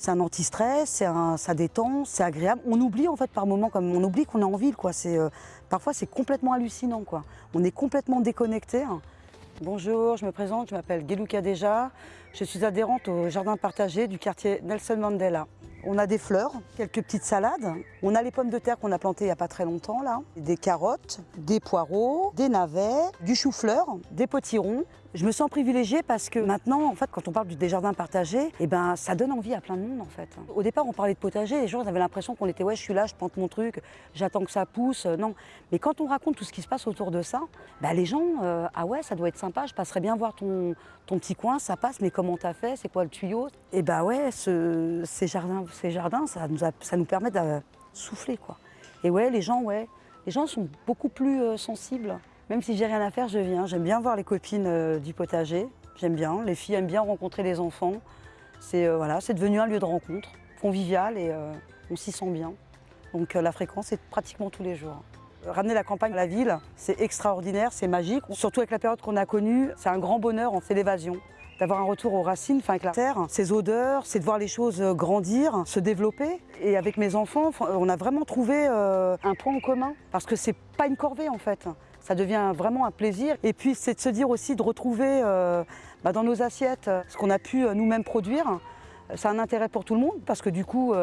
C'est un anti-stress, ça détend, c'est agréable. On oublie en fait par moments, comme on oublie qu'on est en ville. Quoi. Euh, parfois c'est complètement hallucinant. Quoi. On est complètement déconnecté. Bonjour, je me présente, je m'appelle Geluka Deja. Je suis adhérente au jardin partagé du quartier Nelson Mandela. On a des fleurs, quelques petites salades. On a les pommes de terre qu'on a plantées il n'y a pas très longtemps là. Des carottes, des poireaux, des navets, du chou-fleur, des potirons. Je me sens privilégiée parce que maintenant, en fait, quand on parle des jardins partagés, eh ben, ça donne envie à plein de monde en fait. Au départ, on parlait de potager, les gens avaient l'impression qu'on était ouais, je suis là, je plante mon truc, j'attends que ça pousse. Non, mais quand on raconte tout ce qui se passe autour de ça, bah, les gens, euh, ah ouais, ça doit être sympa, je passerais bien voir ton, ton petit coin, ça passe, mais comment t'as fait, c'est quoi le tuyau? Et eh bah ouais, ces jardins, ces jardins, ça nous, permet de souffler quoi. Et ouais, les gens, ouais, les gens sont beaucoup plus euh, sensibles. Même si j'ai rien à faire, je viens. J'aime bien voir les copines euh, du potager. J'aime bien. Les filles aiment bien rencontrer les enfants. C'est euh, voilà, devenu un lieu de rencontre, convivial et on s'y sent bien. Donc la fréquence est pratiquement tous les jours. Ramener la campagne à la ville, c'est extraordinaire, c'est magique. Surtout avec la période qu'on a connue, c'est un grand bonheur, c'est l'évasion d'avoir un retour aux racines, enfin avec la terre, ses odeurs, c'est de voir les choses grandir, se développer. Et avec mes enfants, on a vraiment trouvé un point en commun, parce que c'est pas une corvée en fait ça devient vraiment un plaisir. Et puis c'est de se dire aussi de retrouver euh, bah, dans nos assiettes euh, ce qu'on a pu euh, nous-mêmes produire. A un intérêt pour tout le monde parce que du coup,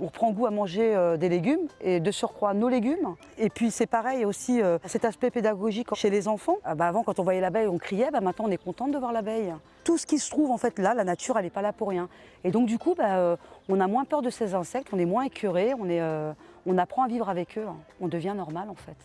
on reprend goût à manger des légumes et de surcroît nos légumes. Et puis c'est pareil aussi cet aspect pédagogique chez les enfants. Ah, bah, avant quand on voyait l'abeille on criait, bah, maintenant on est contente de voir l'abeille. Tout ce qui se trouve en fait là, la nature elle n'est pas là pour rien. Et donc du coup on a moins peur de ces insectes, on est moins écœuré, on, apprend à vivre avec eux, on devient normal en fait.